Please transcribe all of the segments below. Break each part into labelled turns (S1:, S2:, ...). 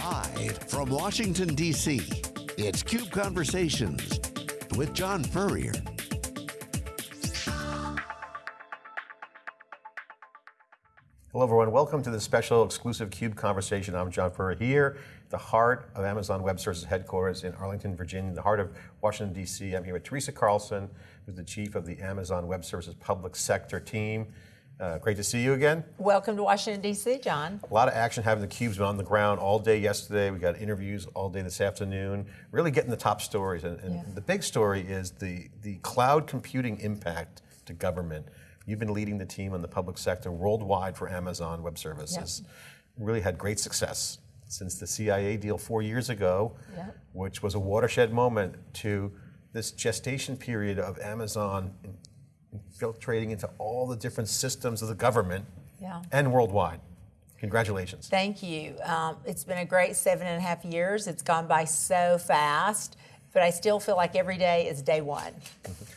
S1: Live from Washington, D.C., it's CUBE Conversations with John Furrier.
S2: Hello, everyone. Welcome to this special exclusive CUBE conversation. I'm John Furrier here, the heart of Amazon Web Services headquarters in Arlington, Virginia, the heart of Washington, D.C. I'm here with Teresa Carlson, who's the chief of the Amazon Web Services public sector team. Uh, great to see you again.
S3: Welcome to Washington, D.C., John.
S2: A lot of action having the cubes been on the ground all day yesterday. We got interviews all day this afternoon, really getting the top stories. And, and yeah. the big story is the, the cloud computing impact to government. You've been leading the team on the public sector worldwide for Amazon Web Services. Yep. Really had great success since the CIA deal four years ago, yep. which was a watershed moment to this gestation period of Amazon infiltrating into all the different systems of the government yeah. and worldwide. Congratulations.
S3: Thank you. Um, it's been a great seven and a half years. It's gone by so fast but I still feel like every day is day one.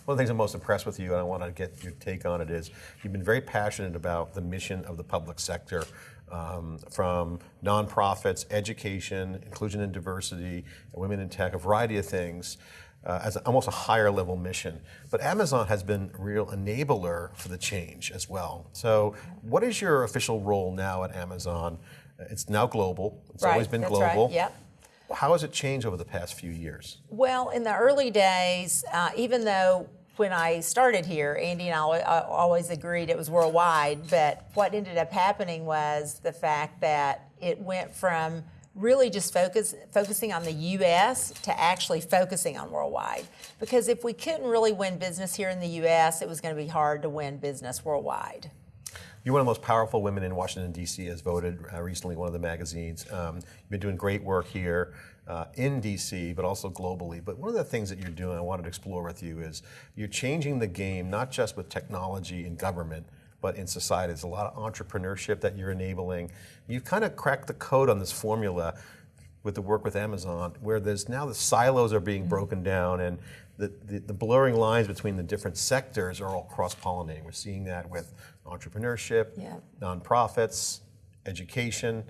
S2: One of the things I'm most impressed with you, and I want to get your take on it, is you've been very passionate about the mission of the public sector. Um, from nonprofits, education, inclusion and diversity, women in tech, a variety of things, uh, as a, almost a higher level mission. But Amazon has been a real enabler for the change as well. So, what is your official role now at Amazon? It's now global. It's
S3: right,
S2: always been global.
S3: Right, yep.
S2: How has it changed over the past few years?
S3: Well, in the early days, uh, even though when I started here, Andy and I always agreed it was worldwide, but what ended up happening was the fact that it went from really just focus, focusing on the US to actually focusing on worldwide. Because if we couldn't really win business here in the US, it was going to be hard to win business worldwide.
S2: You're one of the most powerful women in Washington, D.C., as voted uh, recently one of the magazines. Um, you've been doing great work here uh, in D.C., but also globally. But one of the things that you're doing, I wanted to explore with you, is you're changing the game, not just with technology and government, but in society. There's a lot of entrepreneurship that you're enabling. You've kind of cracked the code on this formula with the work with Amazon, where there's now the silos are being mm-hmm. broken down and the, the, the, blurring lines between the different sectors are all cross-pollinating. We're seeing that with entrepreneurship, yeah. nonprofits, education.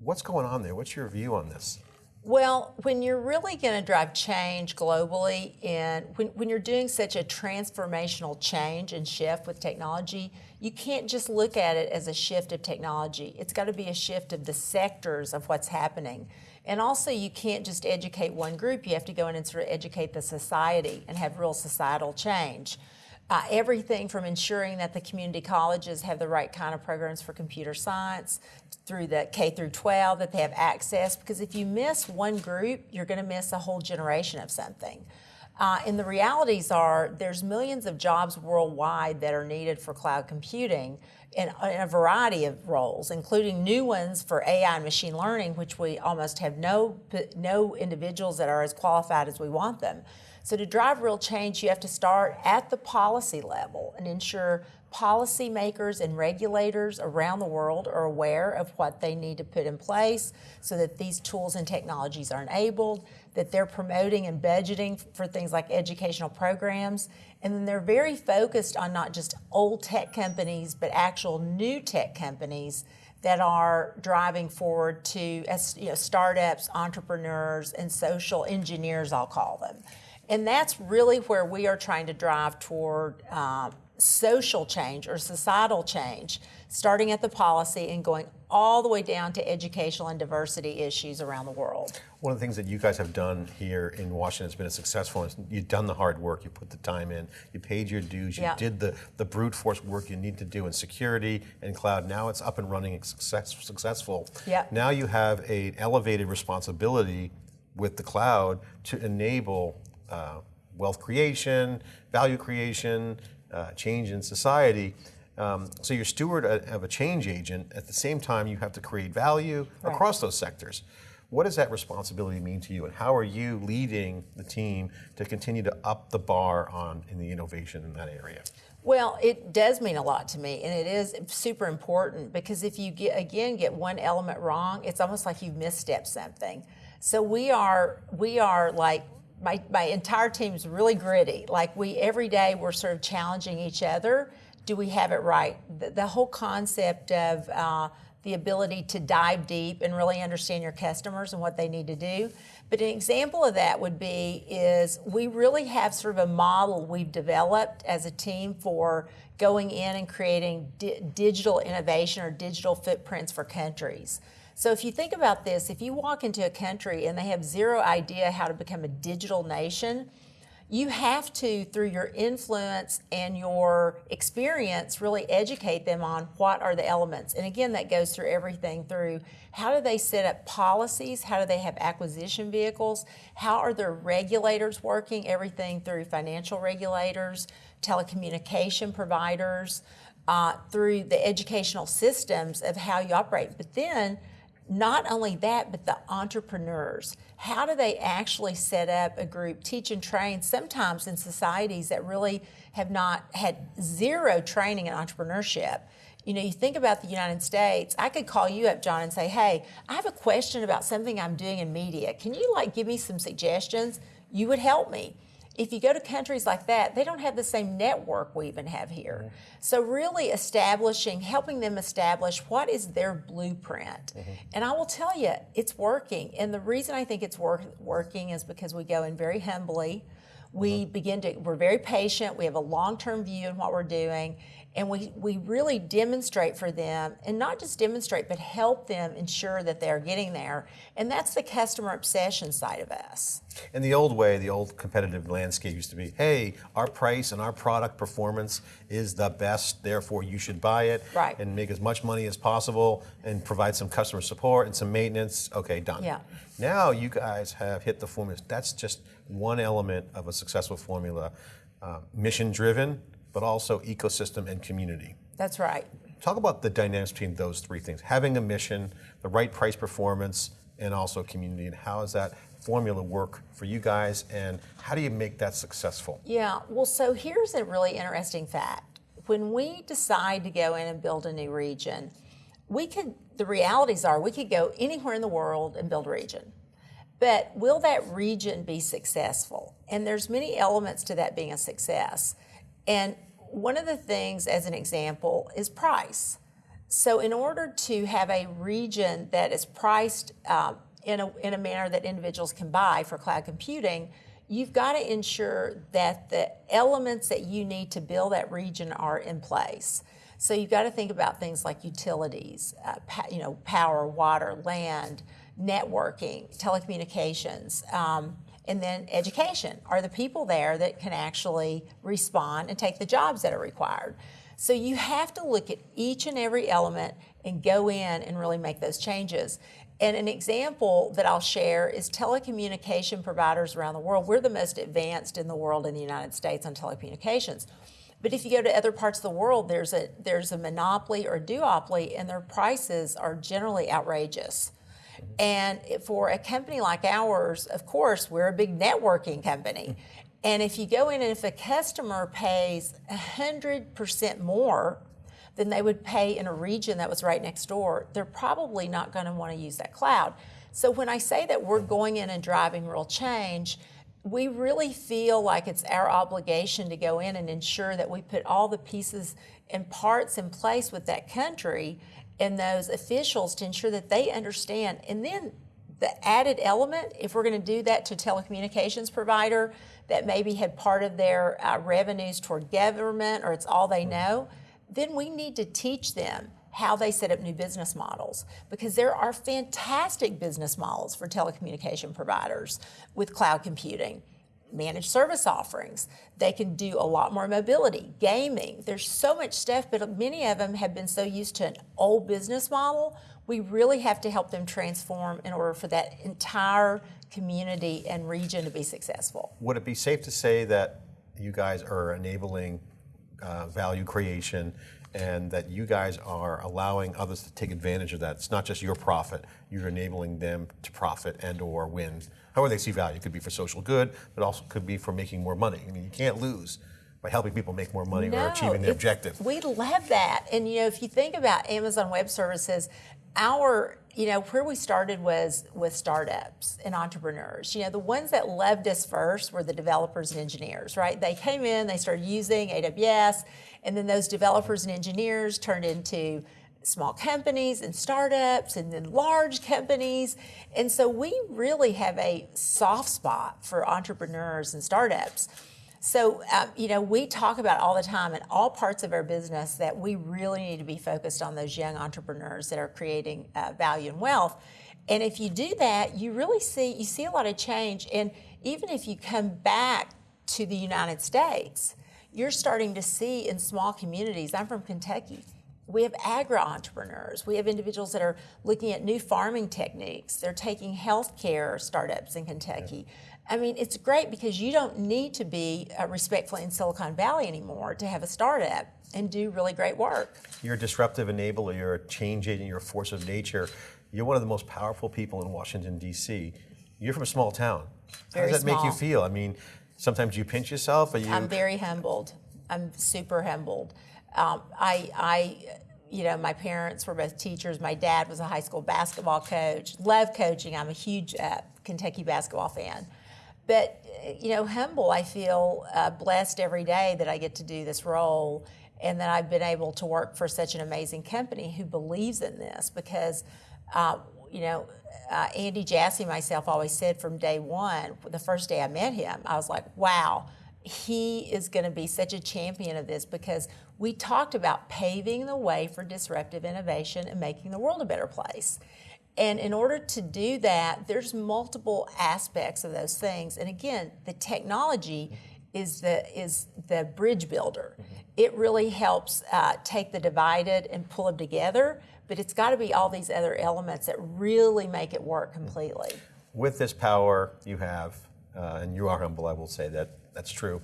S2: What's going on there? What's your view on this?
S3: Well, when you're really going to drive change globally, and when, when you're doing such a transformational change and shift with technology, you can't just look at it as a shift of technology. It's got to be a shift of the sectors of what's happening. And also, you can't just educate one group. You have to go in and sort of educate the society and have real societal change. Uh, everything from ensuring that the community colleges have the right kind of programs for computer science through the K through 12, that they have access. Because if you miss one group, you're going to miss a whole generation of something. Uh, and the realities are there's millions of jobs worldwide that are needed for cloud computing in, in, a variety of roles, including new ones for AI and machine learning, which we almost have no, no individuals that are as qualified as we want them. So to drive real change, you have to start at the policy level and ensure policymakers and regulators around the world are aware of what they need to put in place so that these tools and technologies are enabled, that they're promoting and budgeting for things like educational programs, and then they're very focused on not just old tech companies, but actual new tech companies that are driving forward to as, you know, startups, entrepreneurs, and social engineers, I'll call them. And that's really where we are trying to drive toward uh, social change or societal change, starting at the policy and going all the way down to educational and diversity issues around the world.
S2: One of the things that you guys have done here in Washington has been a successful. one. You've done the hard work, you put the time in, you paid your dues, you yeah. did the, the brute force work you need to do in security and cloud. Now it's up and running and success, successful.
S3: Yeah.
S2: Now you have an elevated responsibility with the cloud to enable uh, wealth creation, value creation, uh, change in society. Um, so you're steward of a change agent. At the same time, you have to create value right. across those sectors. What does that responsibility mean to you, and how are you leading the team to continue to up the bar on in the innovation in that area?
S3: Well, it does mean a lot to me, and it is super important because if you get again get one element wrong, it's almost like you've misstepped something. So we are we are like my, my entire team is really gritty. Like we, every day we're sort of challenging each other. Do we have it right? The, the whole concept of uh, the ability to dive deep and really understand your customers and what they need to do. But an example of that would be is we really have sort of a model we've developed as a team for going in and creating di- digital innovation or digital footprints for countries. So if you think about this, if you walk into a country and they have zero idea how to become a digital nation, you have to, through your influence and your experience, really educate them on what are the elements. And again, that goes through everything through how do they set up policies? How do they have acquisition vehicles? How are their regulators working? Everything through financial regulators, telecommunication providers, uh, through the educational systems of how you operate. But then, not only that, but the entrepreneurs. How do they actually set up a group, teach and train, sometimes in societies that really have not had zero training in entrepreneurship? You know, you think about the United States, I could call you up, John, and say, hey, I have a question about something I'm doing in media. Can you like give me some suggestions? You would help me if you go to countries like that, they don't have the same network we even have here. Mm-hmm. So, really establishing, helping them establish what is their blueprint. Mm-hmm. And I will tell you, it's working. And the reason I think it's work, working is because we go in very humbly. We mm-hmm. begin to, we're very patient. We have a long term view in what we're doing and we, we really demonstrate for them and not just demonstrate but help them ensure that they're getting there. And that's the customer obsession side of us.
S2: In the old way the old competitive landscape used to be hey our price and our product performance is the best therefore you should buy it.
S3: Right.
S2: and make as much money as possible and provide some customer support and some maintenance. Okay done.
S3: Yeah.
S2: now you guys have hit the formula that's just one element of a successful formula. Uh, mission driven but also ecosystem and community.
S3: That's right.
S2: Talk about the dynamics between those three things having a mission, the right price performance, and also community. And how does that formula work for you guys, and how do you make that successful?
S3: Yeah, well, so here's a really interesting fact. When we decide to go in and build a new region, we could, the realities are, we could go anywhere in the world and build a region. But will that region be successful? And there's many elements to that being a success. And one of the things, as an example, is price. So, in order to have a region that is priced uh, in, a, in a manner that individuals can buy for cloud computing, you've got to ensure that the elements that you need to build that region are in place. So, you've got to think about things like utilities, uh, you know, power, water, land, networking, telecommunications. Um, and then education. Are the people there that can actually respond and take the jobs that are required? So you have to look at each and every element and go in and really make those changes. And an example that I'll share is telecommunication providers around the world. We're the most advanced in the world in the United States on telecommunications. But if you go to other parts of the world, there's a there's a monopoly or duopoly, and their prices are generally outrageous. And for a company like ours, of course, we're a big networking company. Mm-hmm. And if you go in and if a customer pays 100% more than they would pay in a region that was right next door, they're probably not going to want to use that cloud. So when I say that we're going in and driving real change, we really feel like it's our obligation to go in and ensure that we put all the pieces and parts in place with that country and those officials to ensure that they understand. And then the added element, if we're going to do that to telecommunications provider that maybe had part of their uh, revenues toward government or it's all they know, then we need to teach them how they set up new business models because there are fantastic business models for telecommunication providers with cloud computing managed service offerings. They can do a lot more mobility, gaming. There's so much stuff, but many of them have been so used to an old business model. We really have to help them transform in order for that entire community and region to be successful.
S2: Would it be safe to say that you guys are enabling uh, value creation and that you guys are allowing others to take advantage of that. It's not just your profit, you're enabling them to profit and or win. However they see value. It could be for social good, but also could be for making more money. I mean, you can't lose by helping people make more money
S3: no,
S2: or achieving their objective.
S3: We love that. And you know, if you think about Amazon Web Services, our you know where we started was with startups and entrepreneurs you know the ones that loved us first were the developers and engineers right they came in they started using aws and then those developers and engineers turned into small companies and startups and then large companies. And so we really have a soft spot for entrepreneurs and startups. So, um, you know, we talk about all the time in all parts of our business that we really need to be focused on those young entrepreneurs that are creating uh, value and wealth. And if you do that, you really see you see a lot of change. And even if you come back to the United States, you're starting to see in small communities. I'm from Kentucky. We have agri entrepreneurs. We have individuals that are looking at new farming techniques. They're taking healthcare startups in Kentucky. Yeah I mean, it's great because you don't need to be uh, respectful in Silicon Valley anymore to have a startup and do really great work.
S2: You're a disruptive enabler, you're a change agent, you're a force of nature. You're one of the most powerful people in Washington, D.C. You're from a small town.
S3: Very
S2: How does that
S3: small.
S2: make you feel? I mean, sometimes you pinch yourself. You?
S3: I'm very humbled. I'm super humbled. Um, I, I, you know, my parents were both teachers. My dad was a high school basketball coach. Love coaching. I'm a huge uh, Kentucky basketball fan. But, you know, humble, I feel uh, blessed every day that I get to do this role and that I've been able to work for such an amazing company who believes in this because, uh, you know, uh, Andy Jassy, myself, always said from day one, the first day I met him, I was like, wow, he is going to be such a champion of this because we talked about paving the way for disruptive innovation and making the world a better place. And in order to do that, there's multiple aspects of those things. And again, the technology is the is the bridge builder. Mm-hmm. It really helps uh, take the divided and pull them together. But it's got to be all these other elements that really make it work completely.
S2: With this power you have, uh, and you are humble, I will say that that's true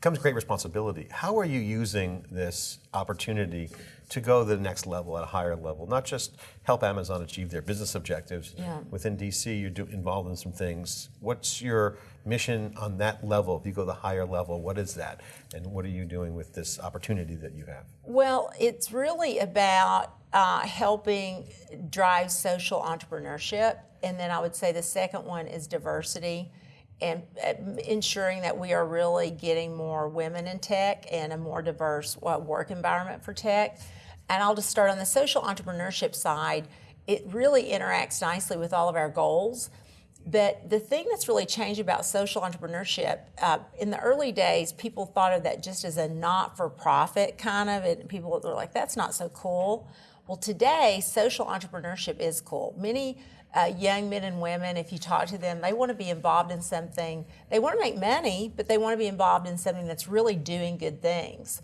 S2: comes great responsibility. How are you using this opportunity to go to the next level at a higher level? Not just help Amazon achieve their business objectives.
S3: Yeah.
S2: Within DC, you're do, involved in some things. What's your mission on that level? If you go to the higher level, what is that? And what are you doing with this opportunity that you have?
S3: Well, it's really about uh, helping drive social entrepreneurship. And then I would say the second one is diversity and uh, ensuring that we are really getting more women in tech and a more diverse work environment for tech. And I'll just start on the social entrepreneurship side. It really interacts nicely with all of our goals. But the thing that's really changed about social entrepreneurship, uh, in the early days, people thought of that just as a not for profit kind of, and people were like, that's not so cool. Well, today, social entrepreneurship is cool. Many uh, young men and women, if you talk to them, they want to be involved in something. They want to make money, but they want to be involved in something that's really doing good things.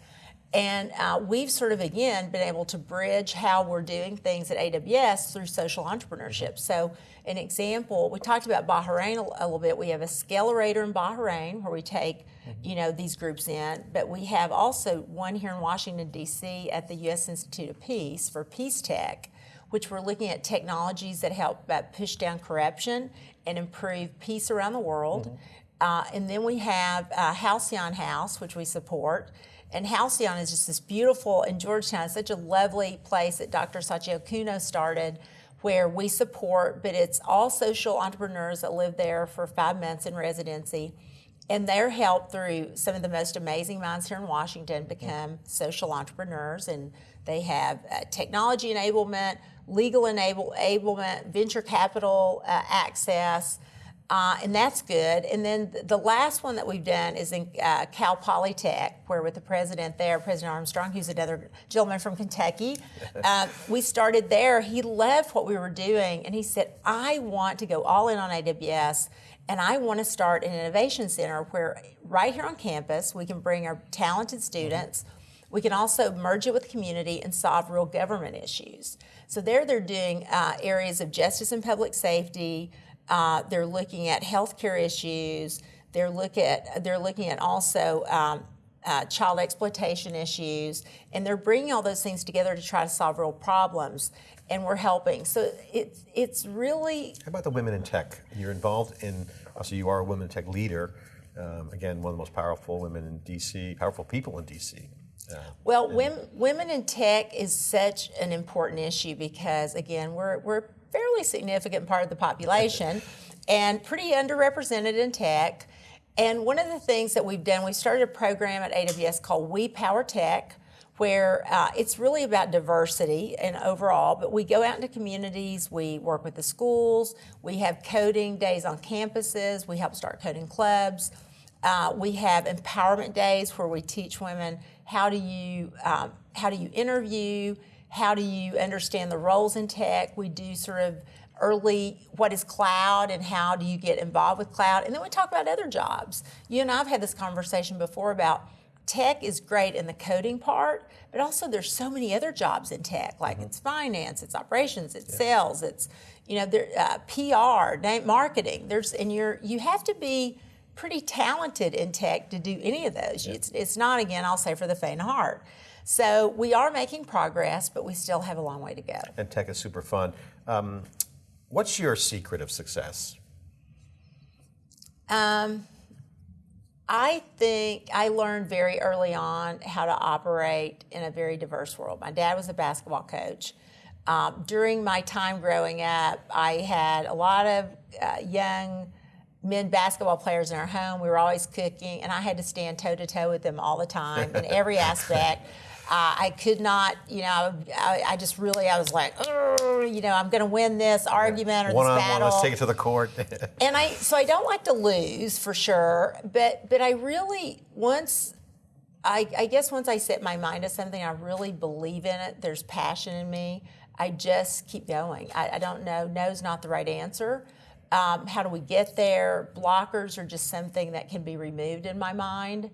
S3: And uh, we've sort of, again, been able to bridge how we're doing things at AWS through social entrepreneurship. So, an example, we talked about Bahrain a, a little bit. We have a Scalerator in Bahrain where we take, mm-hmm. you know, these groups in, but we have also one here in Washington, D.C. at the U.S. Institute of Peace for Peace Tech which we're looking at technologies that help push down corruption and improve peace around the world. Mm-hmm. Uh, and then we have uh, Halcyon House, which we support. And Halcyon is just this beautiful, in Georgetown, such a lovely place that Dr. Sachiko Kuno started where we support, but it's all social entrepreneurs that live there for five months in residency. And they're helped through some of the most amazing minds here in Washington become social entrepreneurs. And they have uh, technology enablement, legal enable, enablement, venture capital uh, access, uh, and that's good. And then the last one that we've done is in uh, Cal Polytech, where with the president there, President Armstrong, who's another gentleman from Kentucky, uh, we started there. He loved what we were doing, and he said, I want to go all in on AWS. And I want to start an innovation center where, right here on campus, we can bring our talented students. Mm-hmm we can also merge it with community and solve real government issues. So there they're doing uh, areas of justice and public safety. Uh, they're looking at healthcare issues. They're look at they're looking at also um, uh, child exploitation issues, and they're bringing all those things together to try to solve real problems. And we're helping. So it's it's really.
S2: How about the women in tech? You're involved in. Also, you are a women in tech leader. Um, again, one of the most powerful women in DC, powerful people in DC.
S3: Well, women, women in tech is such an important issue because, again, we're, we're a fairly significant part of the population and pretty underrepresented in tech. And one of the things that we've done, we started a program at AWS called We Power Tech, where uh, it's really about diversity and overall. But we go out into communities, we work with the schools, we have coding days on campuses, we help start coding clubs. Uh, we have empowerment days where we teach women how do you um, how do you interview, how do you understand the roles in tech. We do sort of early what is cloud and how do you get involved with cloud, and then we talk about other jobs. You and I've had this conversation before about tech is great in the coding part, but also there's so many other jobs in tech, like mm-hmm. it's finance, it's operations, it's yeah. sales, it's you know, there, uh, PR, marketing. There's and you're you have to be pretty talented in tech to do any of those. Yeah. It's, it's not, again, I'll say for the faint of heart. So we are making progress, but we still have a long way to go.
S2: And tech is super fun. Um, what's your secret of success?
S3: Um, I think I learned very early on how to operate in a very diverse world. My dad was a basketball coach. Um, during my time growing up, I had a lot of uh, young men basketball players in our home. We were always cooking, and I had to stand toe to toe with them all the time in every aspect. Uh, I could not, you know, I, I, just really, I was like, you know, I'm going to win this argument or
S2: one
S3: this
S2: on
S3: battle.
S2: One, let's take it to the court.
S3: and I, so I don't like to lose for sure, but but I really once. I, I guess once I set my mind to something, I really believe in it. There's passion in me. I just keep going. I, I don't know. No's not the right answer. Um, how do we get there? Blockers are just something that can be removed in my mind.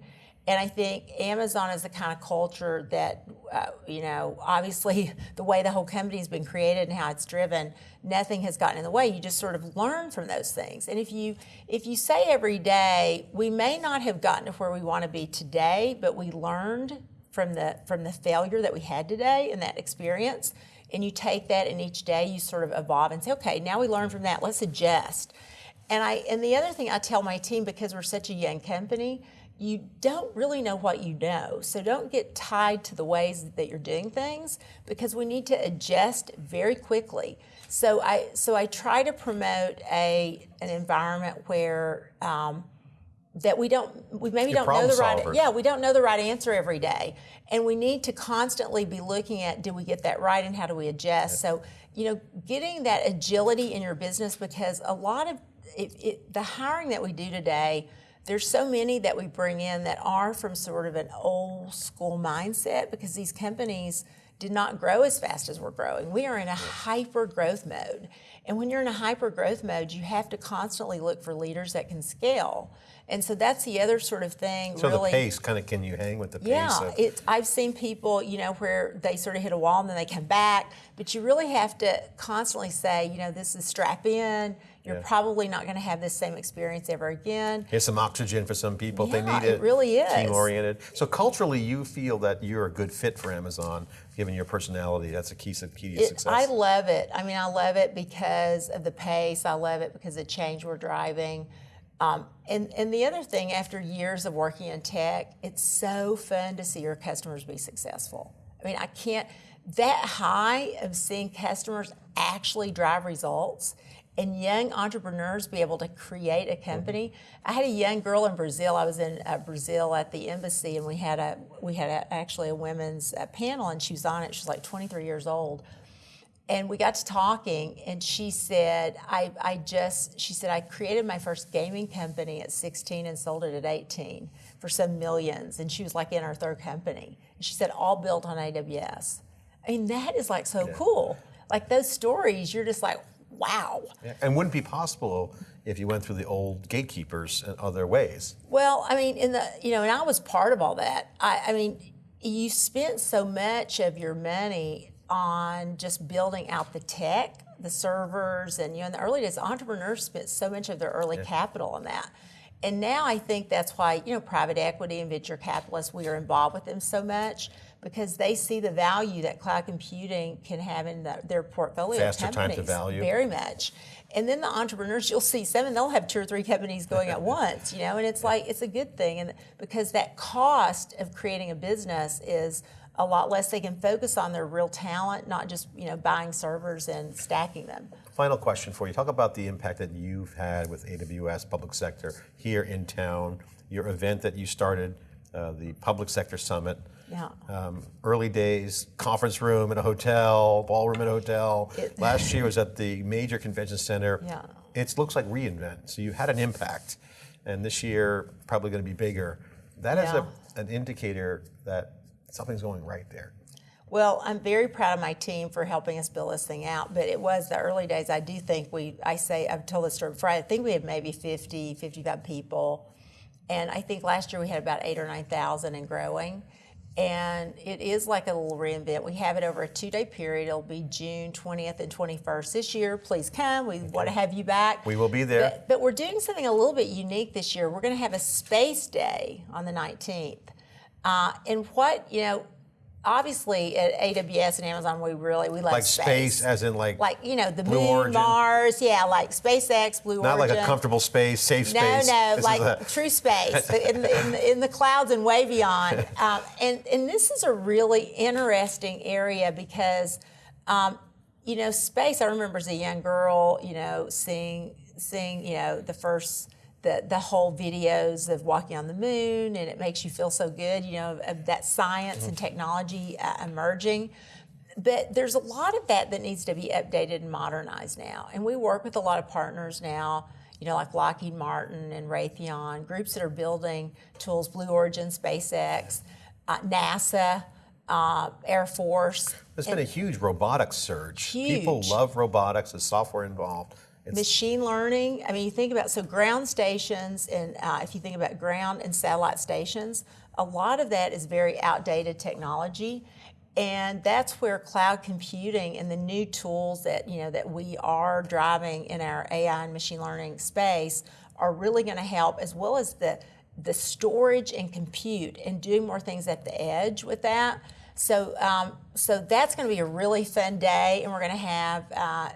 S3: And I think Amazon is the kind of culture that, uh, you know, obviously the way the whole company has been created and how it's driven, nothing has gotten in the way. You just sort of learn from those things. And if you if you say every day, we may not have gotten to where we want to be today, but we learned from the from the failure that we had today and that experience and you take that and each day you sort of evolve and say okay now we learn from that. Let's adjust. And i and the other thing i tell my team because we're such a young company you don't really know what you know. So don't get tied to the ways that you're doing things because we need to adjust very quickly. So i so i try to promote a an environment where um, that we don't we maybe don't know the right yeah we don't know the right answer every day and we need to constantly be looking at do we get that right and how do we adjust yeah. so you know getting that agility in your business because a lot of it, it, the hiring that we do today there's so many that we bring in that are from sort of an old school mindset because these companies did not grow as fast as we're growing. We are in a hyper growth mode. And when you're in a hyper growth mode, you have to constantly look for leaders that can scale. And so that's the other sort of thing.
S2: So
S3: really,
S2: the pace, kind of, can you hang with the pace?
S3: Yeah, of... it, I've seen people, you know, where they sort of hit a wall and then they come back. But you really have to constantly say, you know, this is strap in. You're yeah. probably not going to have this same experience ever again.
S2: Here's some oxygen for some people
S3: yeah,
S2: if they need
S3: it. It really is.
S2: Team oriented. So culturally, you feel that you're a good fit for Amazon, given your personality. That's a key, key to
S3: it,
S2: success.
S3: I love it. I mean, I love it because of the pace. I love it because of the change we're driving. Um, and, and the other thing, after years of working in tech, it's so fun to see your customers be successful. I mean, I can't, that high of seeing customers actually drive results and young entrepreneurs be able to create a company. I had a young girl in Brazil. I was in uh, Brazil at the embassy, and we had a we had a, actually a women's uh, panel, and she was on it. She's like 23 years old, and we got to talking and she said I, I just she said i created my first gaming company at 16 and sold it at 18 for some millions and she was like in our third company. And she said all built on aws i mean that is like so yeah. cool. Like those stories you're just like wow.
S2: Yeah. and wouldn't be possible if you went through the old gatekeepers and other ways.
S3: Well i mean in the you know and i was part of all that. I, I mean you spent so much of your money on just building out the tech, the servers, and you know, in the early days, entrepreneurs spent so much of their early yeah. capital on that. And now I think that's why, you know, private equity and venture capitalists, we are involved with them so much because they see the value that cloud computing can have in the, their portfolio
S2: Faster
S3: companies.
S2: time to value.
S3: Very much. And then the entrepreneurs, you'll see some, and they'll have two or three companies going at once, you know, and it's like, it's a good thing. And because that cost of creating a business is a lot less. They can focus on their real talent, not just you know buying servers and stacking them.
S2: Final question for you. Talk about the impact that you've had with AWS public sector here in town. Your event that you started uh, the Public Sector Summit.
S3: Yeah.
S2: Um, early days, conference room in a hotel, ballroom in a hotel.
S3: It-
S2: Last year was at the major convention center.
S3: Yeah.
S2: It looks like re:Invent, so you had an impact. And this year, probably going to be bigger. That is
S3: Yeah.
S2: a, an indicator that something's going right there.
S3: Well, I'm very proud of my team for helping us build this thing out, but it was the early days. I do think we, I say, I've told this story before, I think we had maybe 50, 55 people. And I think last year we had about eight or 9,000 and growing. And it is like a little re:Invent. We have it over a two day period. It'll be June 20th and 21st this year. Please come. We want to have you back.
S2: We will be there.
S3: But, but we're doing something a little bit unique this year. We're going to have a space day on the 19th. Uh, and what, you know, obviously at AWS and Amazon, we really, we love
S2: Like space, as in like,
S3: like, you know, the
S2: Blue
S3: moon,
S2: Origin.
S3: Mars, yeah, like SpaceX, Blue
S2: not
S3: Origin.
S2: like a comfortable space, safe
S3: No,
S2: space.
S3: no,
S2: is
S3: like
S2: a-
S3: true space in, the, in, the, in the clouds and way beyond. Um, and and this is a really interesting area because, um, you know, space. I remember as a young girl, you know, seeing seeing you know the first. The, the whole videos of walking on the moon and it makes you feel so good you know of that science and technology uh, emerging but there's a lot of that that needs to be updated and modernized now. And we work with a lot of partners now, you know, like Lockheed Martin and Raytheon, groups that are building tools, Blue Origin, SpaceX, uh, NASA, uh, Air Force.
S2: There's been a huge robotics surge. People love robotics, the software involved. It's,
S3: Machine learning. I mean, you think about so ground stations, and uh, if you think about ground and satellite stations, a lot of that is very outdated technology, and that's where cloud computing and the new tools that you know that we are driving in our AI and machine learning space are really going to help, as well as the the storage and compute and doing more things at the edge with that. So, um, so that's going to be a really fun day, and we're going to have. Uh,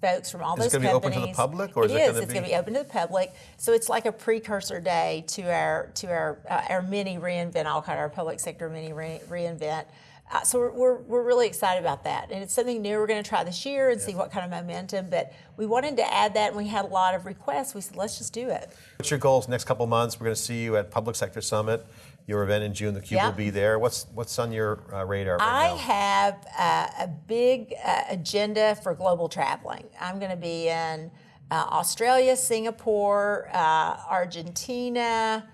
S3: folks from all
S2: Is it
S3: those
S2: gonna be open
S3: companies.
S2: to the public, or is it
S3: is.
S2: gonna
S3: It's
S2: be-
S3: going to be open to the public. So it's like a precursor day to our to our uh, our mini re:Invent. I'll call it our public sector mini re- re:Invent. Uh, so we're, we're, we're really excited about that, and it's something new we're going to try this year and see what kind of momentum. But we wanted to add that, and we had a lot of requests. We said, let's just do it.
S2: what's your goals next couple months? We're going to see you at Public Sector Summit. Your event in June, the Cube
S3: Yeah.
S2: will be there. What's what's on your uh, radar right
S3: I
S2: now?
S3: have uh, a big uh, agenda for global traveling. I'm going to be in uh, Australia, Singapore, uh, Argentina.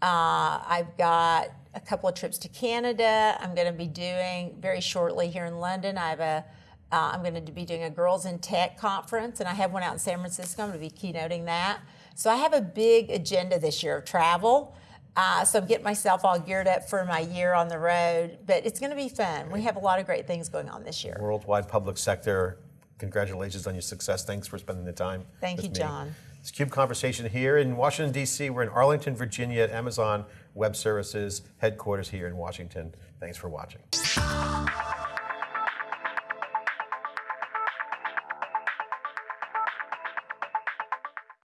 S3: Uh, I've got a couple of trips to Canada. I'm going to be doing very shortly here in London. I have a uh, I'm going to be doing a Girls in Tech conference, and I have one out in San Francisco. I'm going to be keynoting that. So I have a big agenda this year of travel. Uh, so I'm getting myself all geared up for my year on the road, but it's going to be fun. We have a lot of great things going on this year.
S2: Worldwide Public Sector. Congratulations on your success. Thanks for spending the time.
S3: Thank you,
S2: me.
S3: John.
S2: It's Cube Conversation here in Washington, D.C. We're in Arlington, Virginia at Amazon Web Services headquarters here in Washington. Thanks for watching.